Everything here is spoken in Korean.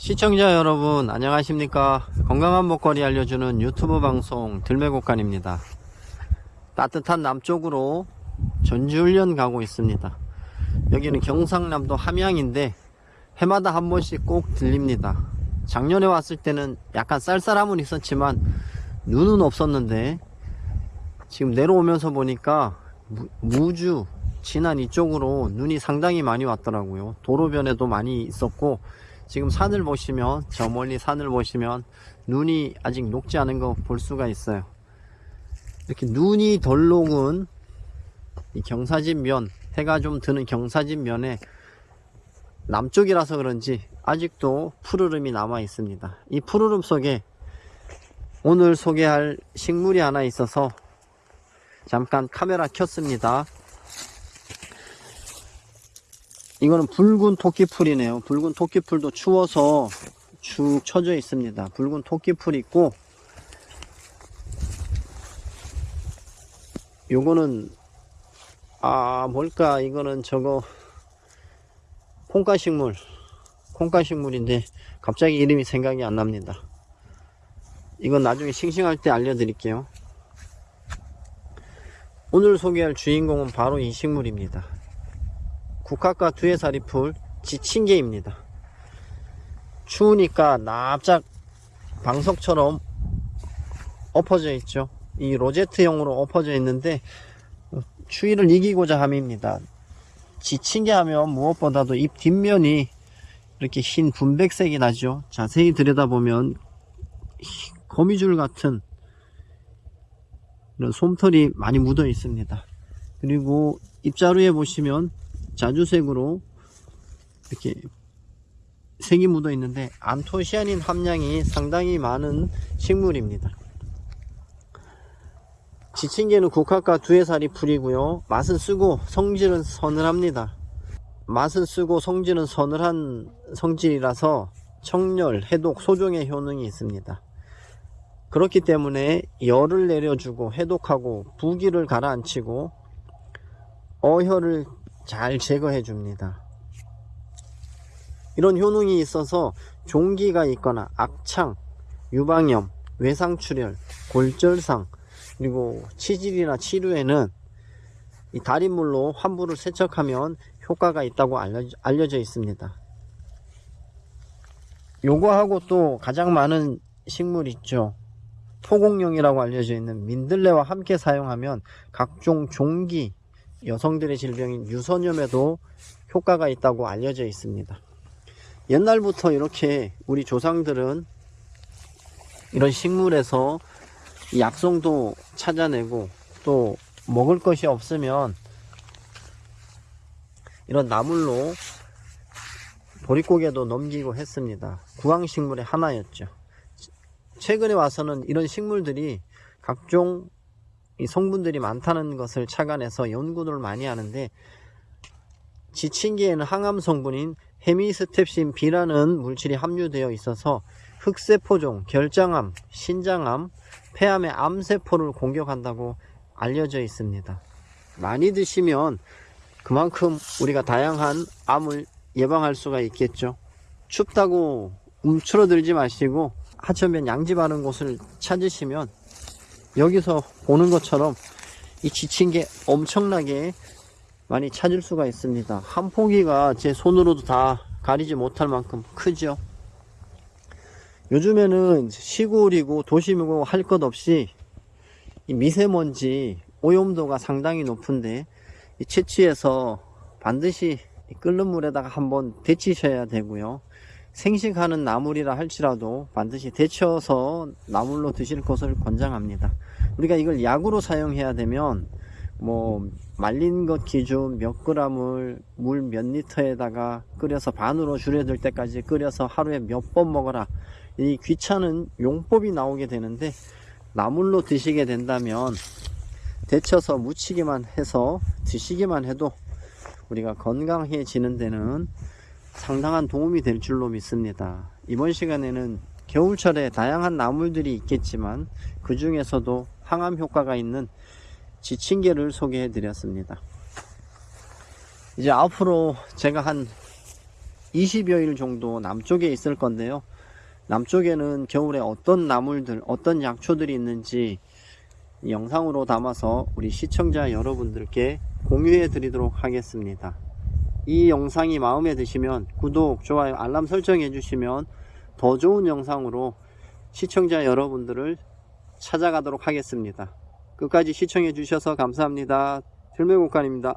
시청자 여러분 안녕하십니까? 건강한 먹거리 알려주는 유튜브 방송 들매곡간입니다. 따뜻한 남쪽으로 전지훈련 가고 있습니다. 여기는 경상남도 함양인데 해마다 한 번씩 꼭 들립니다. 작년에 왔을 때는 약간 쌀쌀함은 있었지만 눈은 없었는데 지금 내려오면서 보니까 무- 무주 진안 이쪽으로 눈이 상당히 많이 왔더라고요. 도로변에도 많이 있었고 지금 산을 보시면 저 멀리 산을 보시면 눈이 아직 녹지 않은 거 볼 수가 있어요. 이렇게 눈이 덜 녹은 이 경사진 면 해가 좀 드는 경사진 면에 남쪽이라서 그런지 아직도 푸르름이 남아 있습니다. 이 푸르름 속에 오늘 소개할 식물이 하나 있어서 잠깐 카메라 켰습니다 이거는 붉은 토끼풀이네요. 붉은 토끼풀도 추워서 축 처져 있습니다. 붉은 토끼풀 있고 요거는 아 뭘까 이거는 저거 콩가식물 콩가식물인데 갑자기 이름이 생각이 안 납니다. 이건 나중에 싱싱할 때 알려드릴게요. 오늘 소개할 주인공은 바로 이 식물입니다. 국화과 두해살이풀 지친개입니다. 추우니까 납작 방석처럼 엎어져 있죠. 이 로제트형으로 엎어져 있는데 추위를 이기고자 함입니다. 지친개 하면 무엇보다도 잎 뒷면이 이렇게 흰 분백색이 나죠. 자세히 들여다보면 희- 거미줄 같은 이런 솜털이 많이 묻어 있습니다. 그리고 잎자루에 보시면 자주색으로 이렇게 색이 묻어 있는데 안토시아닌 함량이 상당히 많은 식물입니다. 지친개는 국화과 두해살이 풀이고요. 맛은 쓰고 성질은 서늘합니다. 맛은 쓰고 성질은 서늘한 성질이라서 청열, 해독, 소종의 효능이 있습니다. 그렇기 때문에 열을 내려주고 해독하고 부기를 가라앉히고 어혈을 잘 제거해 줍니다. 이런 효능이 있어서 종기가 있거나 악창, 유방염, 외상출혈, 골절상, 그리고 치질이나 치료에는 이 달인물로 환부를 세척하면 효과가 있다고 알려져, 알려져 있습니다. 요거하고 또 가장 많은 식물 있죠. 토공용이라고 알려져 있는 민들레와 함께 사용하면 각종 종기, 여성들의 질병인 유선염에도 효과가 있다고 알려져 있습니다. 옛날부터 이렇게 우리 조상들은 이런 식물에서 이 약성도 찾아내고 또 먹을 것이 없으면 이런 나물로 보릿고개도 넘기고 했습니다. 구황식물의 하나였죠. 최근에 와서는 이런 식물들이 각종 이 성분들이 많다는 것을 착안해서 연구를 많이 하는데 지친개에는 항암 성분인 헤미스텝신 B라는 물질이 함유되어 있어서 흑세포종, 결장암, 신장암, 폐암의 암세포를 공격한다고 알려져 있습니다. 많이 드시면 그만큼 우리가 다양한 암을 예방할 수가 있겠죠. 춥다고 움츠러들지 마시고 하천변 양지 바른 곳을 찾으시면 여기서 보는 것처럼 이 지친 게 엄청나게 많이 찾을 수가 있습니다. 한 포기가 제 손으로도 다 가리지 못할 만큼 크죠. 요즘에는 시골이고 도심이고 할 것 없이 이 미세먼지 오염도가 상당히 높은데 이 채취해서 반드시 이 끓는 물에다가 한번 데치셔야 되고요. 생식하는 나물이라 할지라도 반드시 데쳐서 나물로 드실 것을 권장합니다. 우리가 이걸 약으로 사용해야 되면 뭐 말린 것 기준 몇 그램을 물 몇 리터에다가 끓여서 반으로 줄여들 때까지 끓여서 하루에 몇 번 먹어라 이 귀찮은 용법이 나오게 되는데 나물로 드시게 된다면 데쳐서 무치기만 해서 드시기만 해도 우리가 건강해지는 데는 상당한 도움이 될 줄로 믿습니다. 이번 시간에는 겨울철에 다양한 나물들이 있겠지만 그 중에서도 항암 효과가 있는 지친개를 소개해 드렸습니다. 이제 앞으로 제가 한 20여일 정도 남쪽에 있을 건데요. 남쪽에는 겨울에 어떤 나물들, 어떤 약초들이 있는지 이 영상으로 담아서 우리 시청자 여러분들께 공유해 드리도록 하겠습니다. 이 영상이 마음에 드시면 구독, 좋아요, 알람 설정해 주시면 더 좋은 영상으로 시청자 여러분들을 찾아가도록 하겠습니다. 끝까지 시청해 주셔서 감사합니다. 들매곡간입니다.